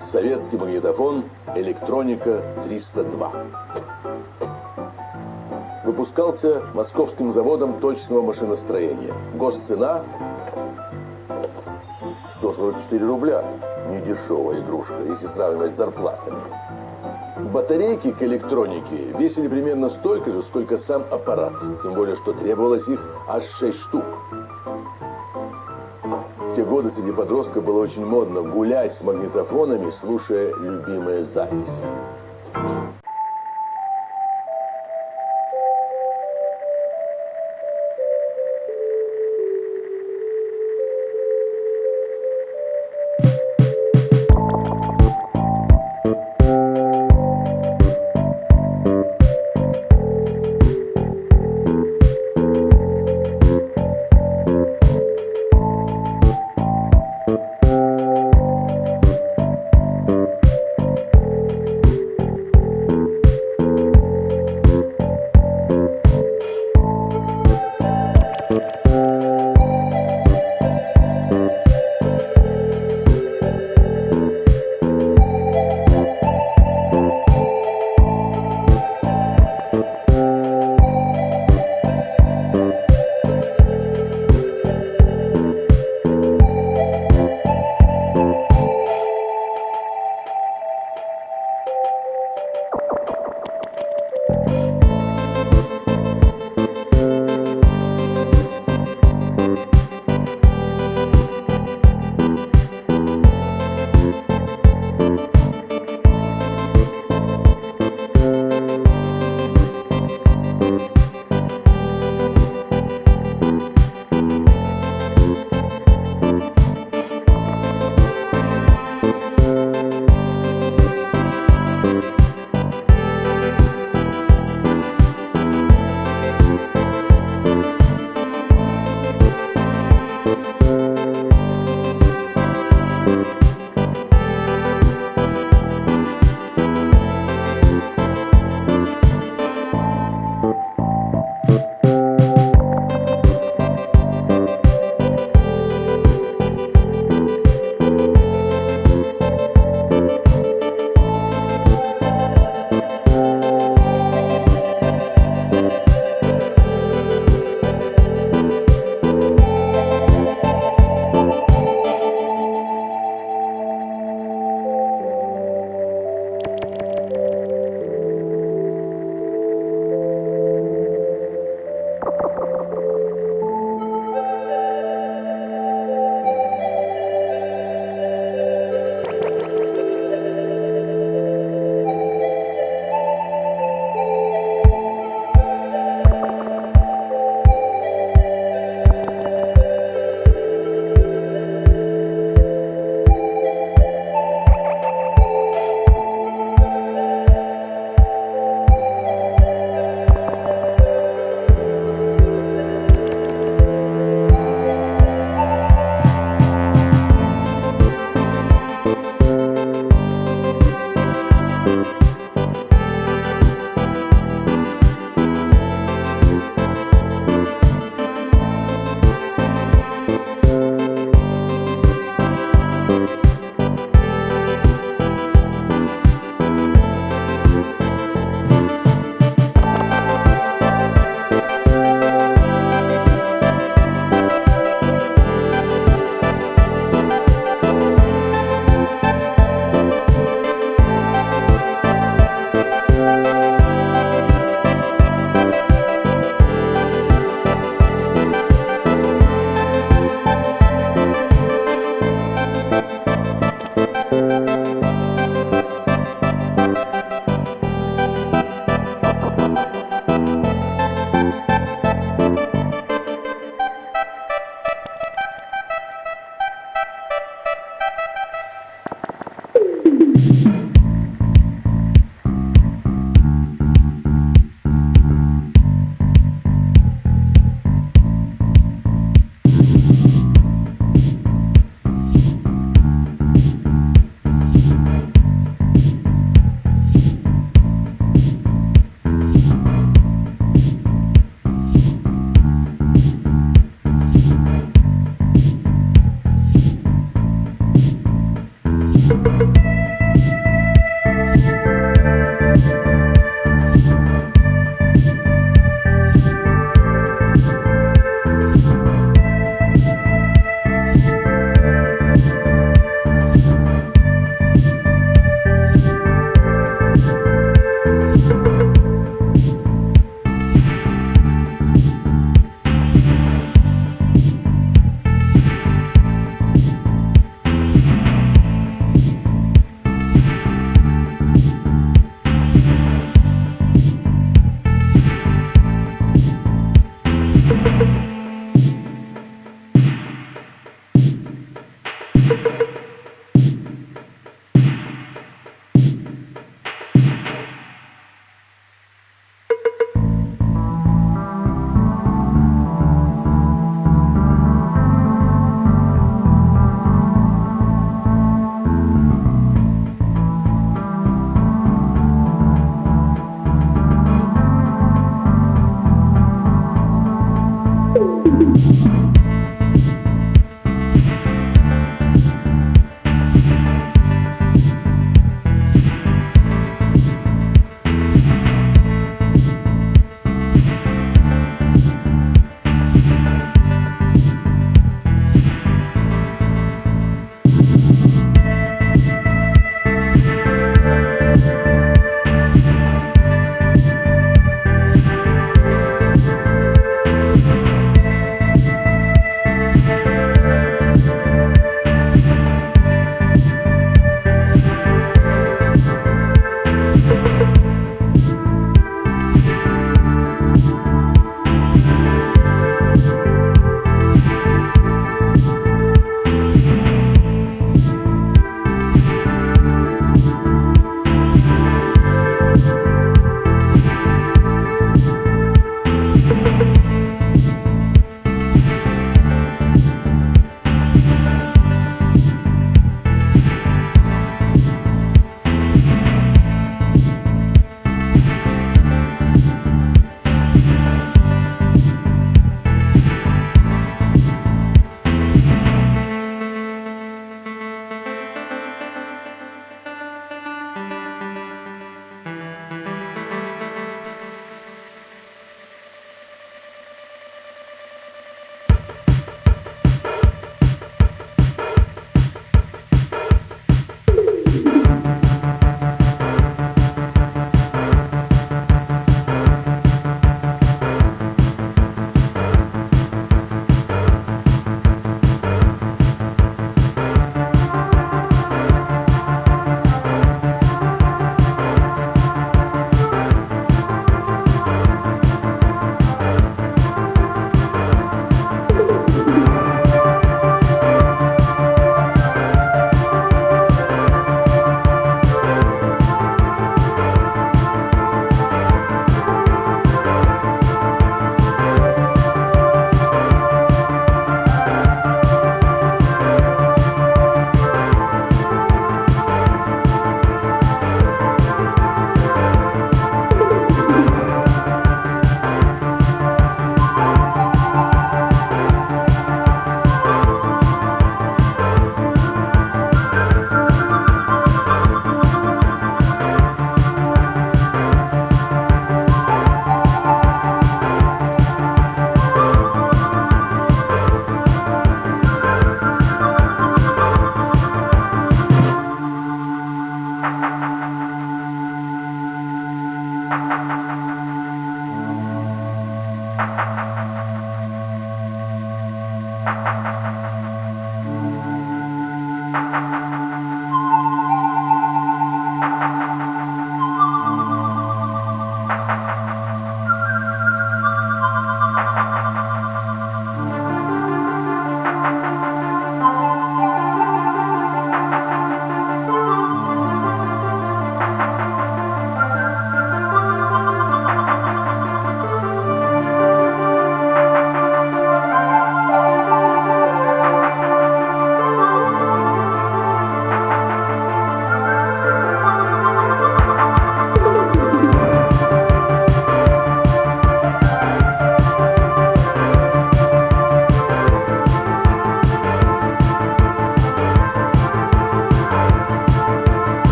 Советский магнитофон «Электроника 302». Выпускался московским заводом точного машиностроения. Госцена 144 рубля. Недешевая игрушка, если сравнивать с зарплатами. Батарейки к электронике весили примерно столько же, сколько сам аппарат. Тем более, что требовалось их аж 6 штук. Годы среди подростков было очень модно гулять с магнитофонами, слушая любимые записи.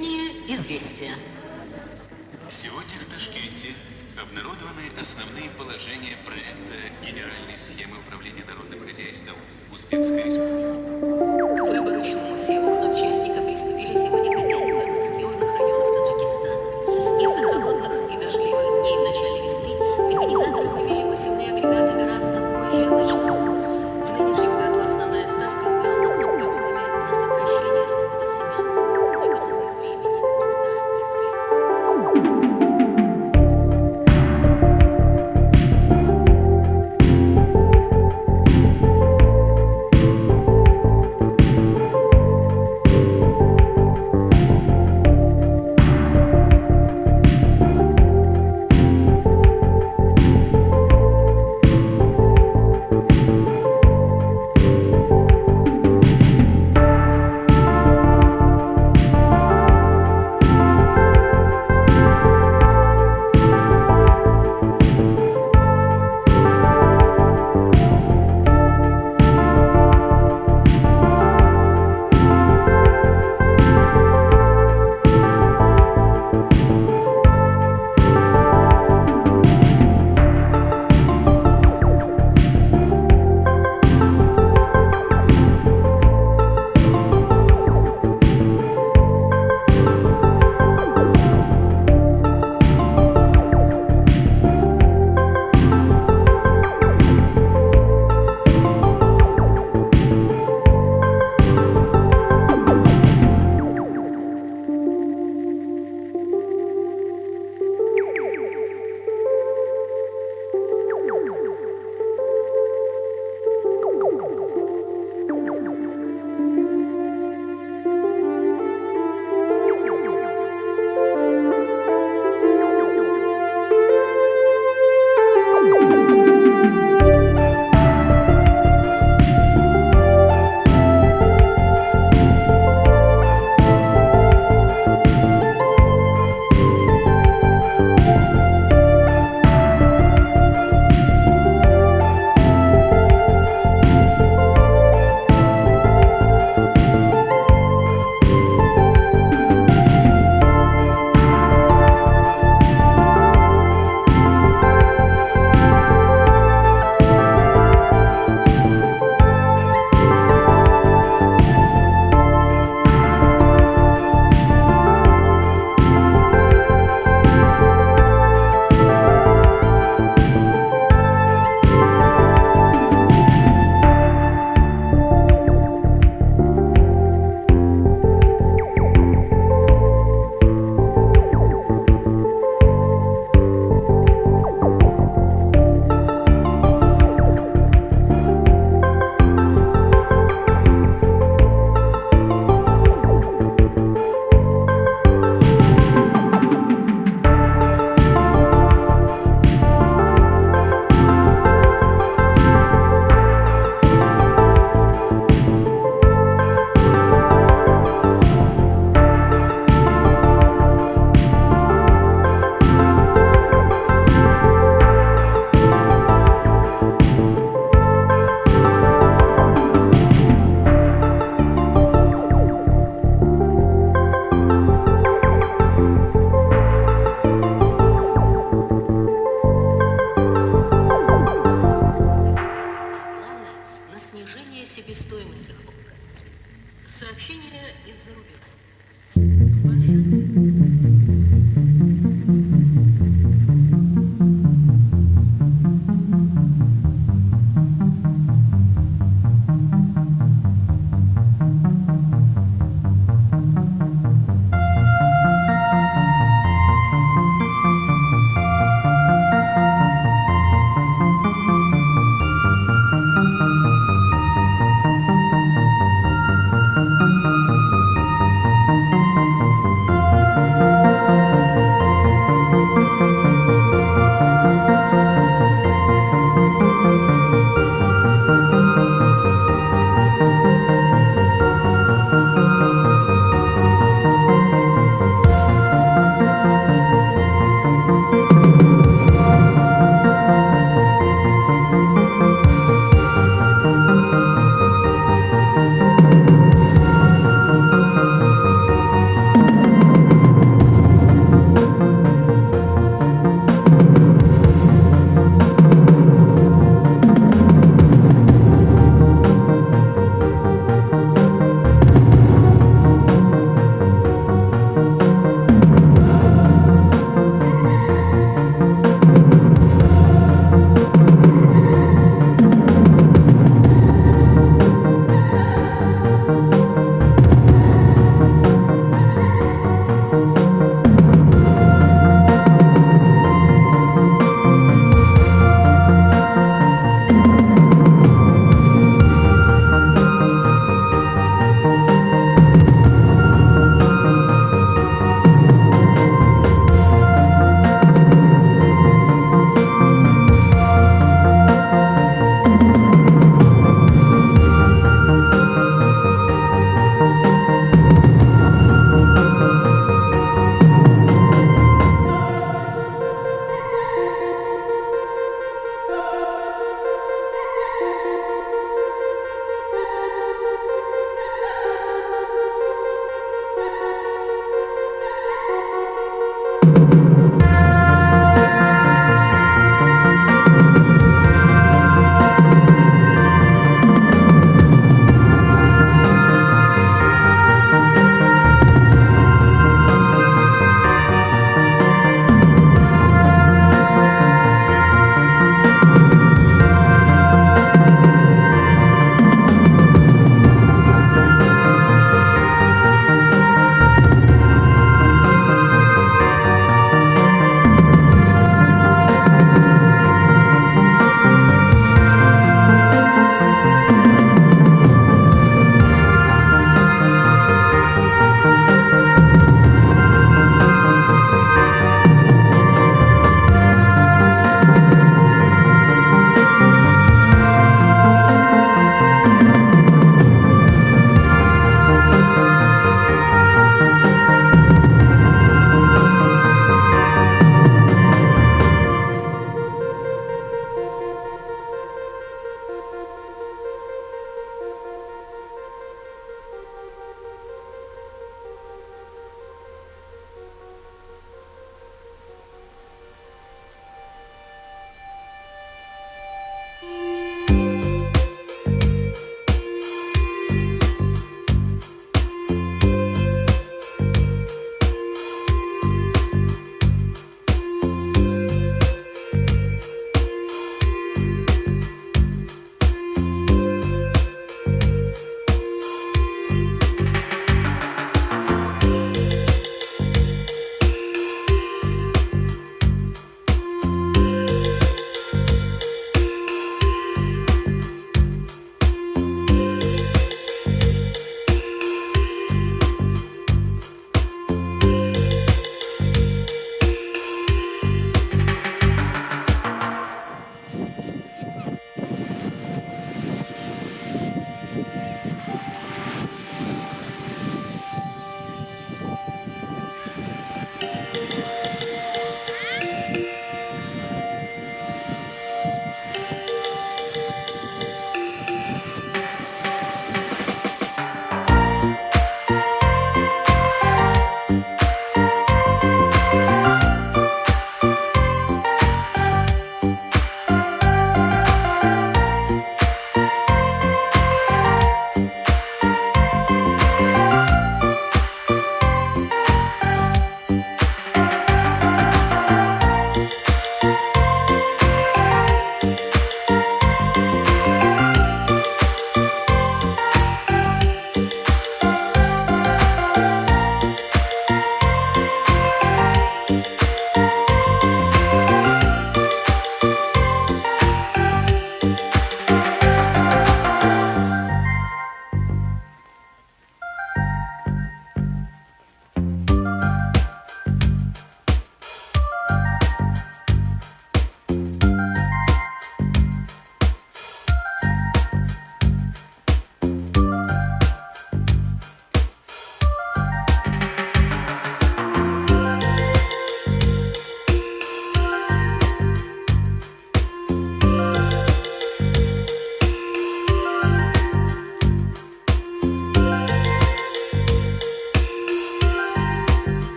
Летние известия. Сегодня в Ташкенте обнародованы основные положения проекта Генеральной схемы управления народным хозяйством Узбекской республики. Выборочному севу в.